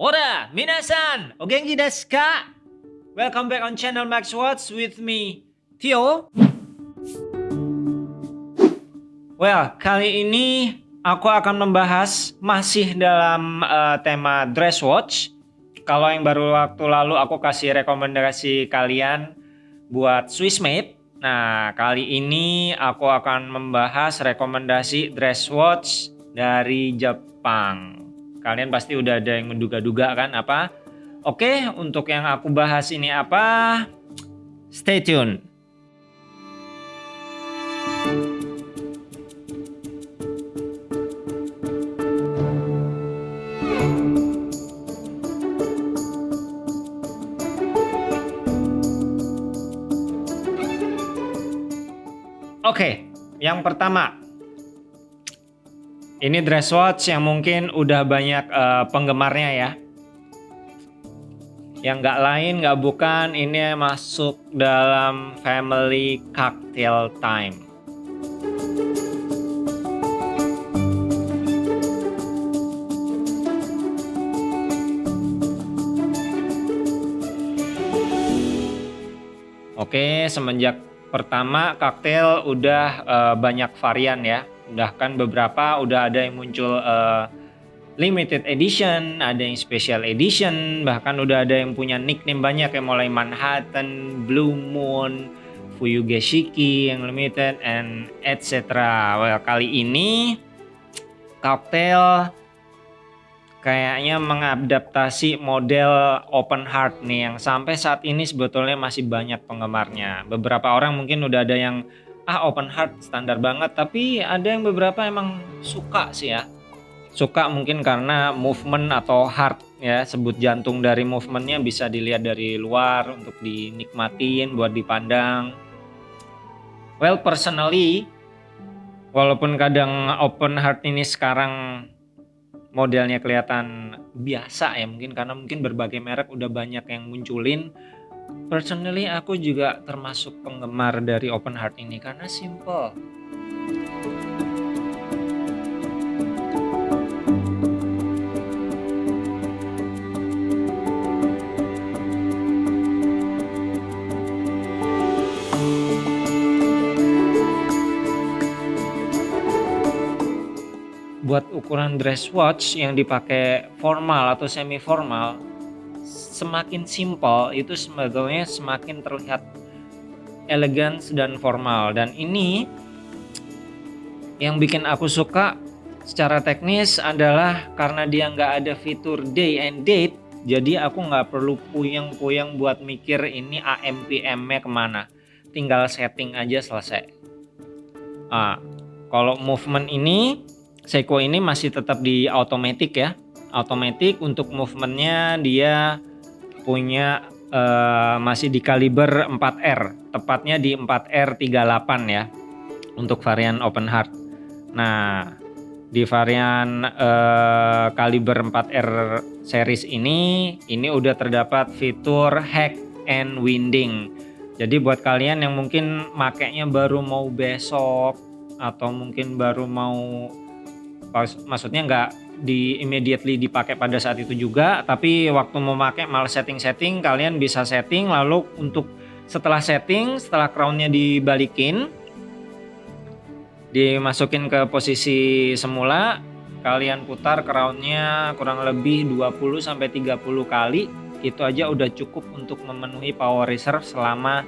Ora, minasan, o genki desu ka? Welcome back on channel Max Watch with me, Theo. Well, kali ini aku akan membahas masih dalam uh, tema dress watch. Kalau yang baru waktu lalu aku kasih rekomendasi kalian buat Swiss made. Nah, kali ini aku akan membahas rekomendasi dress watch dari Jepang. Kalian pasti udah ada yang menduga-duga kan apa? Oke, untuk yang aku bahas ini apa? Stay tune. Oke, yang pertama ini dress watch yang mungkin udah banyak uh, penggemarnya ya. Yang nggak lain nggak bukan ini masuk dalam family cocktail time. Oke, semenjak pertama cocktail udah uh, banyak varian ya udah kan beberapa udah ada yang muncul uh, limited edition, ada yang special edition, bahkan udah ada yang punya nickname banyak yang mulai Manhattan, Blue Moon, Fuyugeshiki yang limited and etc. Well, kali ini cocktail kayaknya mengadaptasi model open heart nih yang sampai saat ini sebetulnya masih banyak penggemarnya. Beberapa orang mungkin udah ada yang ah open heart standar banget. Tapi ada yang beberapa emang suka sih ya. Suka mungkin karena movement atau heart ya. Sebut jantung dari movementnya bisa dilihat dari luar untuk dinikmatin buat dipandang. Well personally walaupun kadang open heart ini sekarang modelnya kelihatan biasa ya mungkin karena mungkin berbagai merek udah banyak yang munculin Personally aku juga termasuk penggemar dari open heart ini karena simple. Buat ukuran dress watch yang dipakai formal atau semi formal semakin simpel itu sebetulnya semakin terlihat elegan dan formal. Dan ini yang bikin aku suka secara teknis adalah karena dia nggak ada fitur day and date jadi aku nggak perlu puyeng-puyeng buat mikir ini AM PM-nya ke mana. Tinggal setting aja selesai. Ah, kalau movement ini Seiko ini masih tetap di automatic ya automatic untuk movementnya dia punya uh, masih di kaliber 4R, tepatnya di 4R38 ya untuk varian open heart. Nah, di varian uh, kaliber 4R series ini ini udah terdapat fitur hack and winding. Jadi buat kalian yang mungkin makainya baru mau besok atau mungkin baru mau maksudnya nggak di immediately dipakai pada saat itu juga tapi waktu mau pakai malah setting-setting kalian bisa setting lalu untuk setelah setting setelah crownnya dibalikin dimasukin ke posisi semula kalian putar crownnya kurang lebih 20 sampai 30 kali itu aja udah cukup untuk memenuhi power reserve selama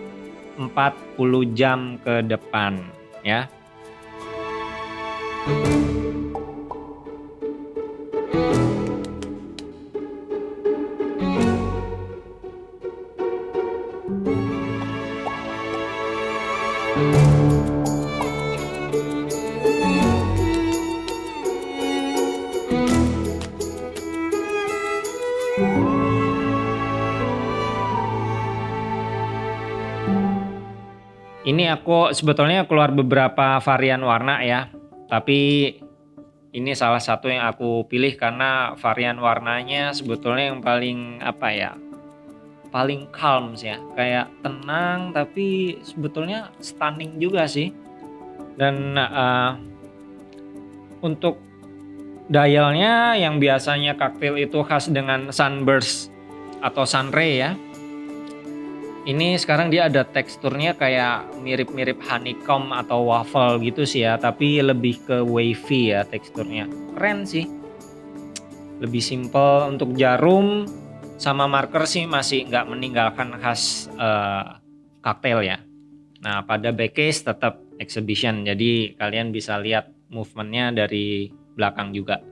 40 jam ke depan ya. Ini aku sebetulnya keluar beberapa varian warna ya, tapi ini salah satu yang aku pilih karena varian warnanya sebetulnya yang paling apa ya, paling calm sih ya, kayak tenang tapi sebetulnya stunning juga sih. Dan uh, untuk dialnya yang biasanya cocktail itu khas dengan sunburst atau sunray ya. Ini sekarang dia ada teksturnya kayak mirip-mirip honeycomb atau waffle gitu sih ya, tapi lebih ke wavy ya teksturnya. Keren sih. Lebih simple untuk jarum sama marker sih masih nggak meninggalkan khas uh, cocktail ya. Nah pada backcase tetap exhibition, jadi kalian bisa lihat movementnya dari belakang juga.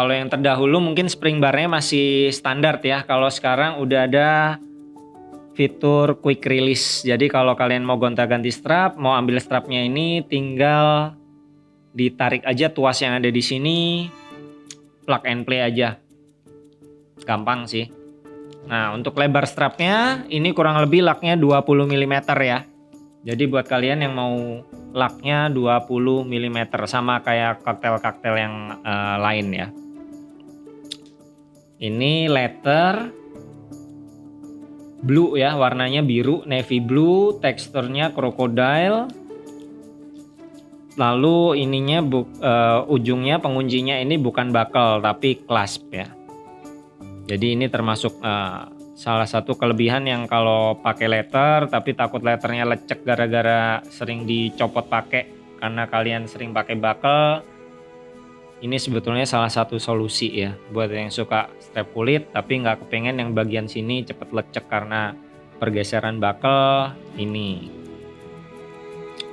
Kalau yang terdahulu mungkin spring barnya masih standar ya. Kalau sekarang udah ada fitur quick release. Jadi kalau kalian mau gonta-ganti strap, mau ambil strapnya ini tinggal ditarik aja tuas yang ada di sini, plug and play aja. Gampang sih. Nah, untuk lebar strapnya ini kurang lebih laknya 20 mm ya. Jadi buat kalian yang mau laknya 20 mm sama kayak kaktel-kaktel yang uh, lain ya. Ini letter blue ya, warnanya biru, navy blue, teksturnya crocodile. Lalu ininya bu, uh, ujungnya penguncinya ini bukan buckle tapi clasp ya. Jadi ini termasuk uh, salah satu kelebihan yang kalau pakai letter tapi takut letternya lecek gara-gara sering dicopot pakai karena kalian sering pakai buckle ini sebetulnya salah satu solusi ya buat yang suka strap kulit tapi nggak kepengen yang bagian sini cepet lecek karena pergeseran buckle ini.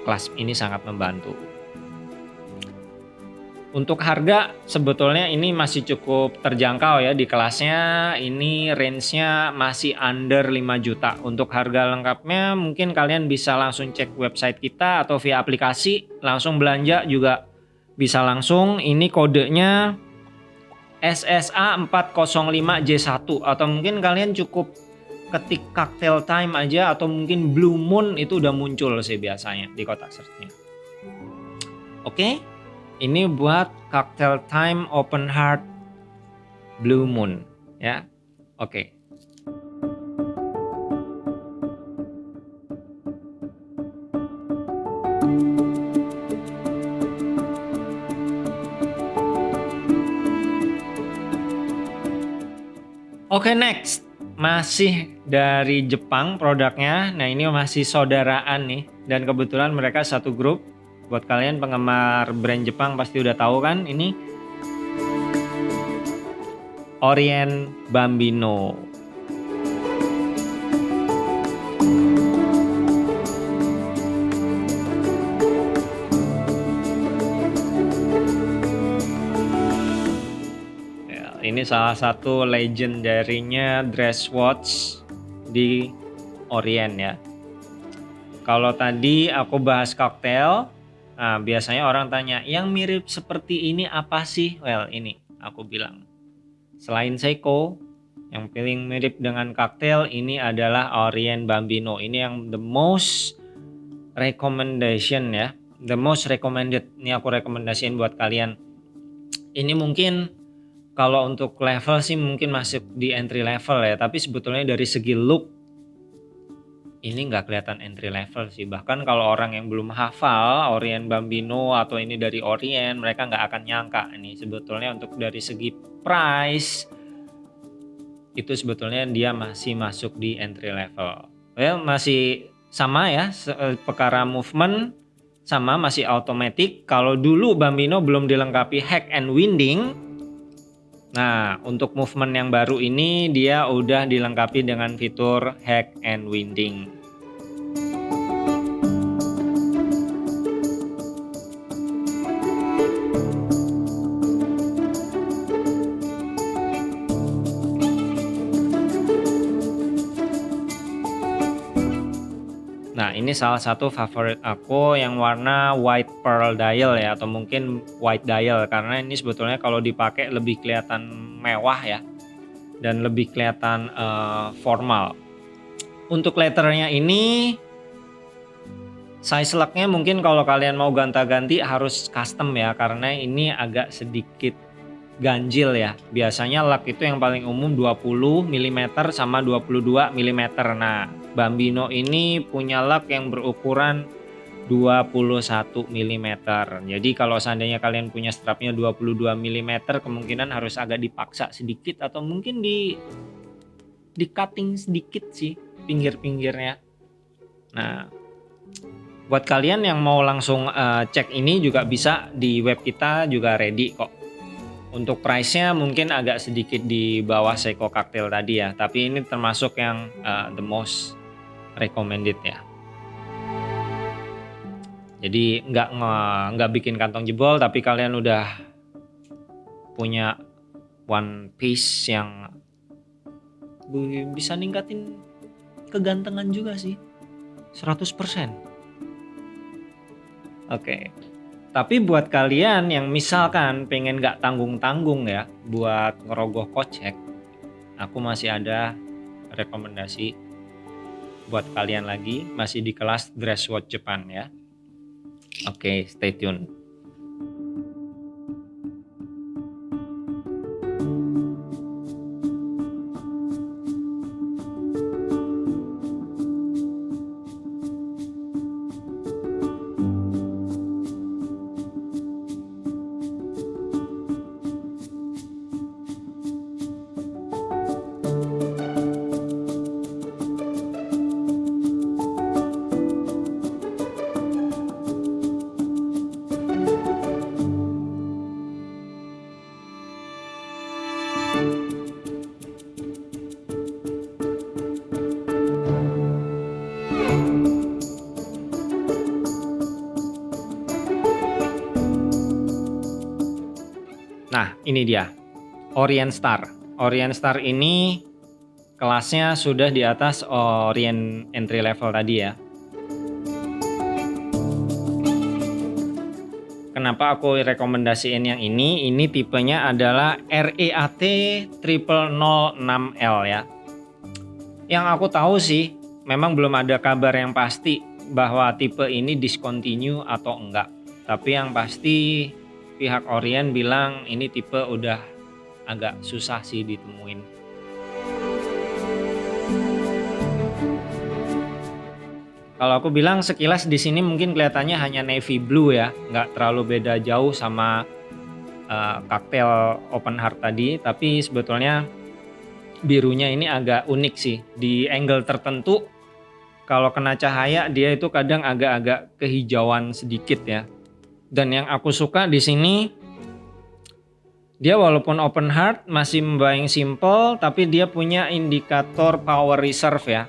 Clasp ini sangat membantu. Untuk harga sebetulnya ini masih cukup terjangkau ya di kelasnya. Ini range-nya masih under 5 juta. Untuk harga lengkapnya mungkin kalian bisa langsung cek website kita atau via aplikasi langsung belanja juga bisa langsung ini kodenya SSA 405J1 atau mungkin kalian cukup ketik cocktail time aja atau mungkin blue moon itu udah muncul sih biasanya di kotak searchnya. Oke ini buat cocktail time open heart blue moon ya. Oke Oke masih dari Jepang produknya. Nah ini masih saudaraan nih, dan kebetulan mereka satu grup. Buat kalian penggemar brand Jepang pasti udah tahu kan ini Orient Bambino. Salah satu legendarinya dress watch di Orient ya. Kalau tadi aku bahas koktail, nah biasanya orang tanya, yang mirip seperti ini apa sih? Well, ini aku bilang. Selain Seiko, yang paling mirip dengan koktail ini adalah Orient Bambino. Ini yang the most recommendation ya. The most recommended. Ini aku rekomendasiin buat kalian. Ini mungkin kalau untuk level sih mungkin masuk di entry level ya, tapi sebetulnya dari segi look ini nggak kelihatan entry level sih. Bahkan kalau orang yang belum hafal Orient Bambino atau ini dari Orient, mereka nggak akan nyangka ini sebetulnya untuk dari segi price itu sebetulnya dia masih masuk di entry level. Well, masih sama ya, eh, perkara movement sama masih automatic. Kalau dulu Bambino belum dilengkapi hack and winding, Nah, untuk movement yang baru ini dia udah dilengkapi dengan fitur hack and winding. Ini salah satu favorit aku yang warna white pearl dial ya atau mungkin white dial karena ini sebetulnya kalau dipakai lebih kelihatan mewah ya dan lebih kelihatan uh, formal. Untuk letternya ini Size lock-nya mungkin kalau kalian mau gonta-ganti harus custom ya karena ini agak sedikit ganjil ya. Biasanya lock itu yang paling umum 20 mm sama 22 mm. Nah, Bambino ini punya lock yang berukuran 21 mm. Jadi kalau seandainya kalian punya strapnya 22 mm kemungkinan harus agak dipaksa sedikit atau mungkin di di cutting sedikit sih pinggir-pinggirnya. Nah, buat kalian yang mau langsung uh, cek ini juga bisa di web kita juga ready kok untuk price-nya mungkin agak sedikit di bawah Seiko Cocktail tadi ya. Tapi ini termasuk yang uh, the most recommended ya. Jadi nggak nggak bikin kantong jebol tapi kalian udah punya one piece yang bisa ningkatin kegantengan juga sih. 100% Oke. Tapi buat kalian yang misalkan pengen gak tanggung-tanggung ya buat ngerogoh kocek, aku masih ada rekomendasi buat kalian lagi masih di kelas dress watch Jepang ya. Oke, stay tune. Ini dia. Orient Star. Orient Star ini kelasnya sudah di atas Orient entry level tadi ya. Kenapa aku rekomendasiin yang ini? Ini tipenya adalah REAT 0006L ya. Yang aku tahu sih, memang belum ada kabar yang pasti bahwa tipe ini discontinue atau enggak. Tapi yang pasti pihak Orient bilang ini tipe udah agak susah sih ditemuin. Kalau aku bilang sekilas di sini mungkin kelihatannya hanya navy blue ya, nggak terlalu beda jauh sama uh, cocktail open heart tadi, tapi sebetulnya birunya ini agak unik sih. Di angle tertentu kalau kena cahaya dia itu kadang agak-agak kehijauan sedikit ya. Dan yang aku suka di sini dia walaupun open heart masih membayang simple tapi dia punya indikator power reserve ya.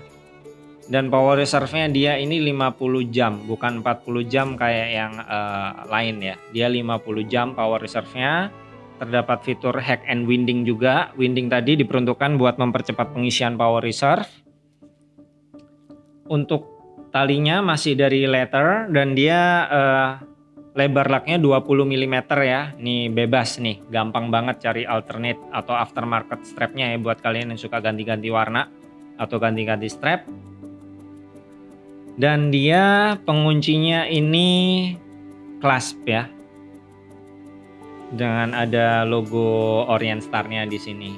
Dan power reserve-nya dia ini 50 jam, bukan 40 jam kayak yang uh, lain ya. Dia 50 jam power reserve-nya. Terdapat fitur hack and winding juga. Winding tadi diperuntukkan buat mempercepat pengisian power reserve. Untuk talinya masih dari leather dan dia uh, lebar laknya 20 mm ya. Ini bebas nih. Gampang banget cari alternate atau aftermarket strapnya ya buat kalian yang suka ganti-ganti warna atau ganti-ganti strap. Dan dia penguncinya ini clasp ya. Dengan ada logo Orient Star-nya di sini.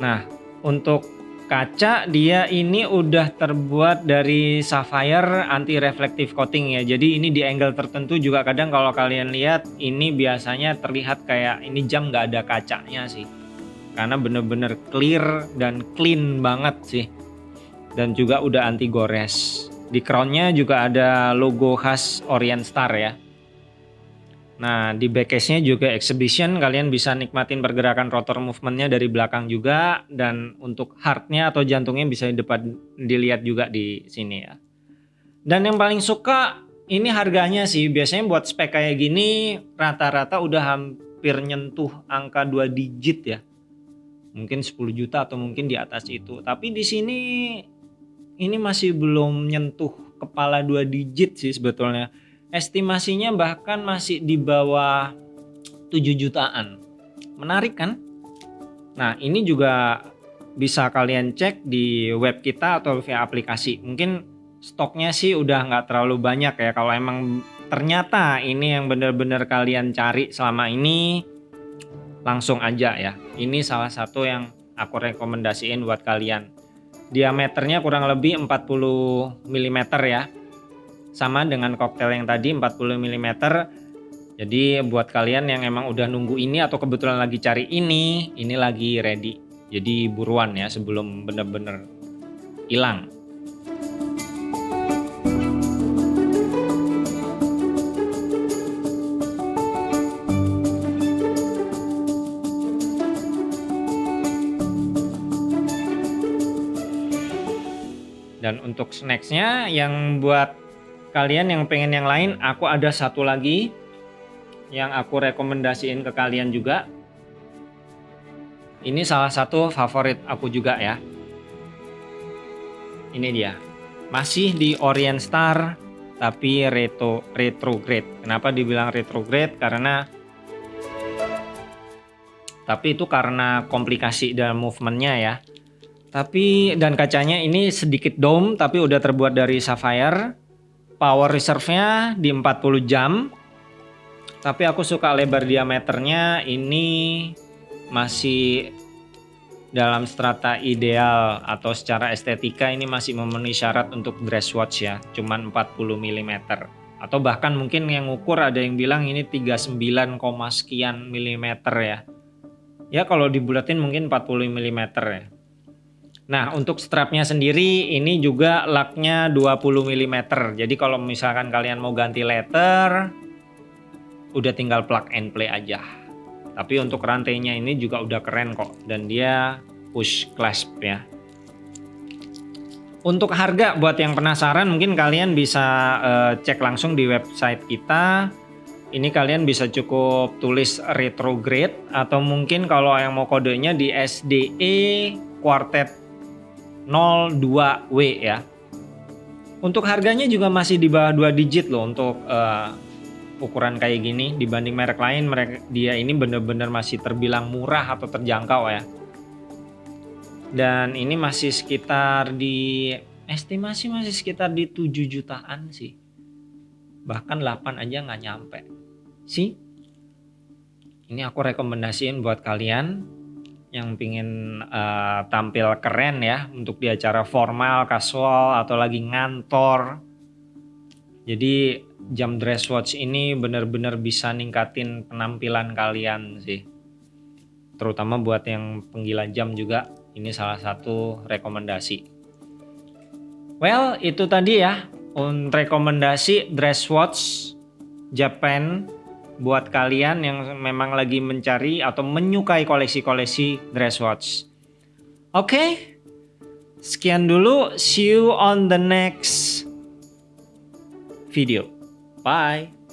Nah untuk kaca dia ini udah terbuat dari sapphire anti reflective coating ya. Jadi ini di angle tertentu juga kadang kalau kalian lihat ini biasanya terlihat kayak ini jam nggak ada kacanya sih. Karena bener-bener clear dan clean banget sih. Dan juga udah anti gores. Di crownnya juga ada logo khas Orient Star ya Nah, di backcase-nya juga exhibition, kalian bisa nikmatin pergerakan rotor movementnya dari belakang juga, dan untuk heart-nya atau jantungnya bisa di dilihat juga di sini ya. Dan yang paling suka ini harganya sih, biasanya buat spek kayak gini rata-rata udah hampir nyentuh angka 2 digit ya. Mungkin 10 juta atau mungkin di atas itu. Tapi di sini ini masih belum nyentuh kepala 2 digit sih sebetulnya estimasinya bahkan masih di bawah 7 jutaan. Menarik kan? Nah, ini juga bisa kalian cek di web kita atau via aplikasi. Mungkin stoknya sih udah nggak terlalu banyak ya kalau emang ternyata ini yang bener-bener kalian cari selama ini langsung aja ya ini salah satu yang aku rekomendasiin buat kalian diameternya kurang lebih 40 mm ya sama dengan koktail yang tadi 40 mm jadi buat kalian yang emang udah nunggu ini atau kebetulan lagi cari ini ini lagi ready. Jadi buruan ya sebelum bener-bener hilang. Dan untuk snacksnya yang buat kalian yang pengen yang lain aku ada satu lagi yang aku rekomendasiin ke kalian juga. Ini salah satu favorit aku juga ya. Ini dia. Masih di Orient Star tapi retro retrograde. Kenapa dibilang retrograde? Karena tapi itu karena komplikasi dalam movementnya ya. Tapi dan kacanya ini sedikit dome tapi udah terbuat dari sapphire. Power reserve-nya di 40 jam. Tapi aku suka lebar diameternya ini masih dalam strata ideal atau secara estetika ini masih memenuhi syarat untuk dress watch ya, cuman 40 mm. Atau bahkan mungkin yang ukur ada yang bilang ini 39, sekian milimeter ya. Ya kalau dibulatin mungkin 40 mm ya. Nah untuk strapnya sendiri ini juga laknya 20 mm. Jadi kalau misalkan kalian mau ganti letter, udah tinggal plug and play aja. Tapi untuk rantainya ini juga udah keren kok dan dia push clasp ya. Untuk harga buat yang penasaran mungkin kalian bisa uh, cek langsung di website kita. Ini kalian bisa cukup tulis retrograde atau mungkin kalau yang mau kodenya di SDE Quartet 02W ya. Untuk harganya juga masih di bawah 2 digit loh untuk uh, ukuran kayak gini dibanding merek lain merek dia ini bener-bener masih terbilang murah atau terjangkau ya. Dan ini masih sekitar di estimasi masih sekitar di 7 jutaan sih. Bahkan 8 aja nggak nyampe. Sih. Ini aku rekomendasiin buat kalian yang pingin uh, tampil keren ya untuk di acara formal, casual atau lagi ngantor. Jadi jam dress watch ini benar-benar bisa ningkatin penampilan kalian sih. Terutama buat yang penggila jam juga ini salah satu rekomendasi. Well, itu tadi ya rekomendasi dress watch Japan buat kalian yang memang lagi mencari atau menyukai koleksi-koleksi dress watch. Oke, okay, sekian dulu. See you on the next video. Bye.